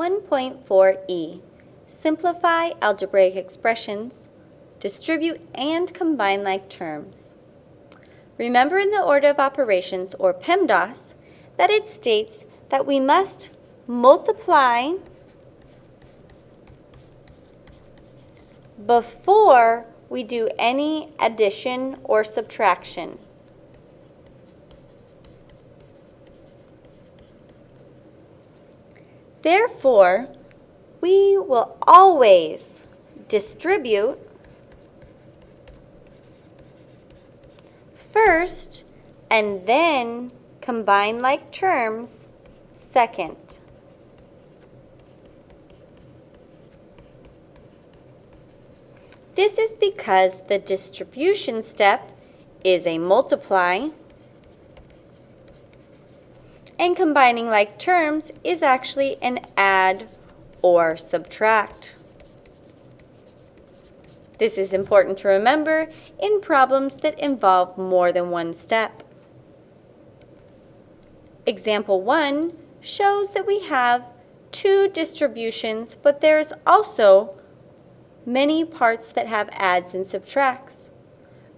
1.4e, simplify algebraic expressions, distribute and combine like terms. Remember in the order of operations, or PEMDAS, that it states that we must multiply before we do any addition or subtraction. Therefore, we will always distribute first and then combine like terms second. This is because the distribution step is a multiply and combining like terms is actually an add or subtract. This is important to remember in problems that involve more than one step. Example 1 shows that we have two distributions, but there's also many parts that have adds and subtracts.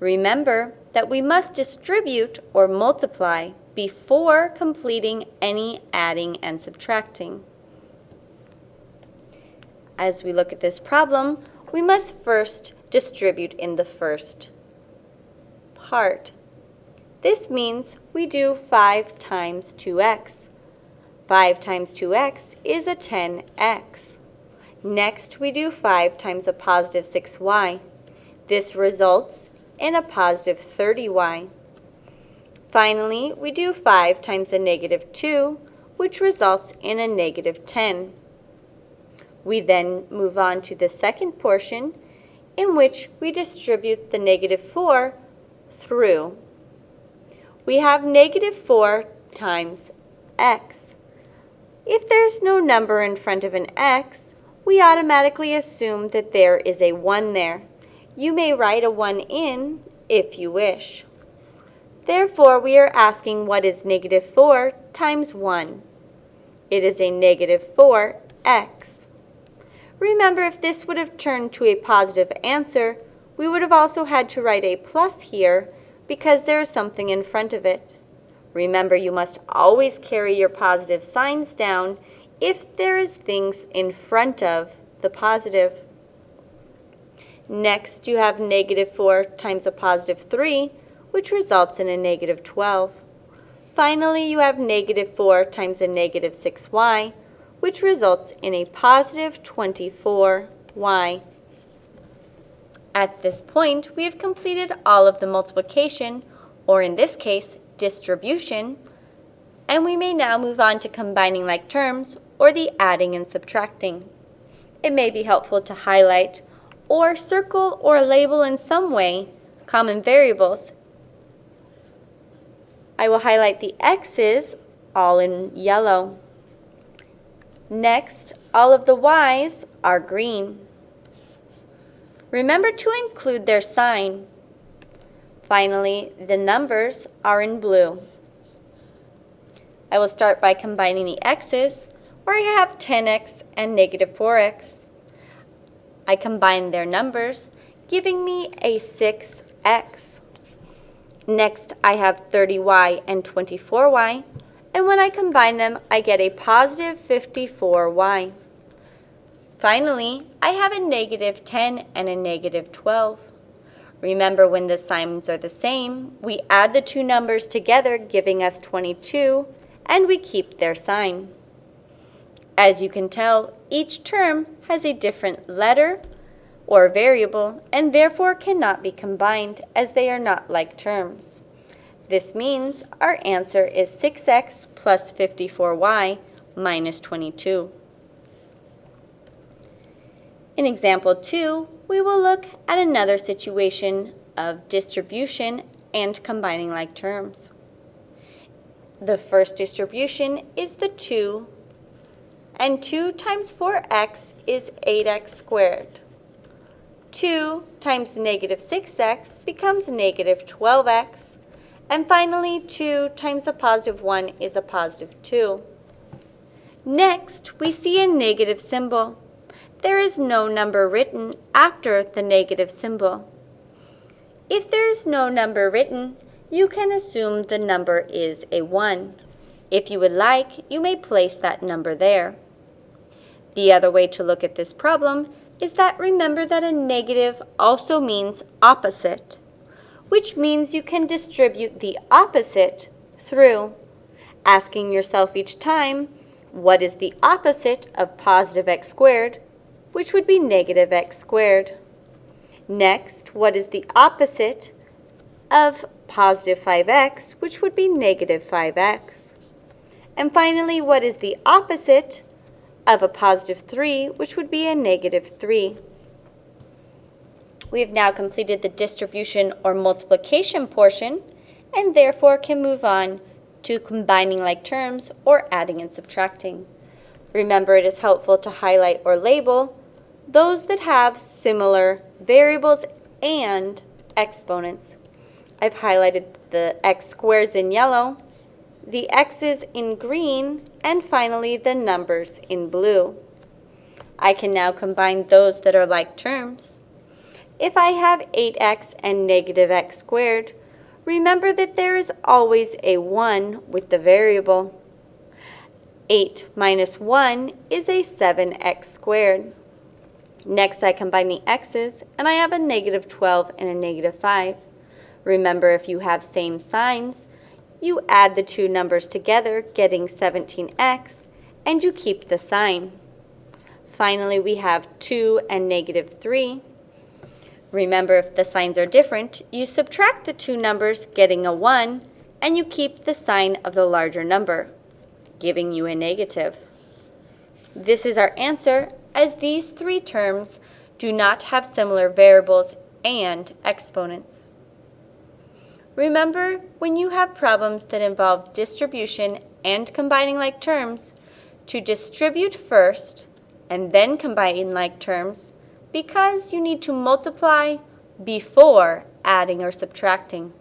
Remember that we must distribute or multiply before completing any adding and subtracting. As we look at this problem, we must first distribute in the first part. This means we do 5 times 2x. 5 times 2x is a 10x. Next, we do 5 times a positive 6y. This results in a positive 30y. Finally, we do 5 times a negative 2, which results in a negative 10. We then move on to the second portion, in which we distribute the negative 4 through. We have negative 4 times x. If there's no number in front of an x, we automatically assume that there is a 1 there. You may write a 1 in if you wish. Therefore, we are asking what is negative 4 times 1. It is a negative 4x. Remember, if this would have turned to a positive answer, we would have also had to write a plus here because there is something in front of it. Remember, you must always carry your positive signs down if there is things in front of the positive. Next, you have negative 4 times a positive 3, which results in a negative 12. Finally, you have negative 4 times a negative 6y, which results in a positive 24y. At this point, we have completed all of the multiplication, or in this case, distribution, and we may now move on to combining like terms or the adding and subtracting. It may be helpful to highlight or circle or label in some way common variables. I will highlight the x's all in yellow. Next, all of the y's are green. Remember to include their sign. Finally, the numbers are in blue. I will start by combining the x's where I have 10x and negative 4x. I combine their numbers, giving me a 6x. Next, I have 30y and 24y, and when I combine them, I get a positive 54y. Finally, I have a negative 10 and a negative 12. Remember, when the signs are the same, we add the two numbers together, giving us 22, and we keep their sign. As you can tell, each term has a different letter or variable and therefore cannot be combined as they are not like terms. This means our answer is 6x plus 54y minus 22. In example 2, we will look at another situation of distribution and combining like terms. The first distribution is the 2 and 2 times 4x is 8x squared. 2 times negative 6x becomes negative 12x. And finally, 2 times a positive 1 is a positive 2. Next, we see a negative symbol. There is no number written after the negative symbol. If there is no number written, you can assume the number is a 1. If you would like, you may place that number there. The other way to look at this problem is that remember that a negative also means opposite, which means you can distribute the opposite through, asking yourself each time, what is the opposite of positive x squared, which would be negative x squared. Next, what is the opposite of positive 5x, which would be negative 5x? And finally, what is the opposite of a positive 3, which would be a negative 3. We have now completed the distribution or multiplication portion and therefore can move on to combining like terms or adding and subtracting. Remember it is helpful to highlight or label those that have similar variables and exponents. I've highlighted the x squareds in yellow the x's in green, and finally the numbers in blue. I can now combine those that are like terms. If I have 8x and negative x squared, remember that there is always a 1 with the variable. 8 minus 1 is a 7x squared. Next, I combine the x's, and I have a negative 12 and a negative 5. Remember, if you have same signs, you add the two numbers together, getting 17x, and you keep the sign. Finally, we have 2 and negative 3. Remember, if the signs are different, you subtract the two numbers, getting a 1, and you keep the sign of the larger number, giving you a negative. This is our answer, as these three terms do not have similar variables and exponents. Remember, when you have problems that involve distribution and combining like terms, to distribute first and then combine like terms because you need to multiply before adding or subtracting.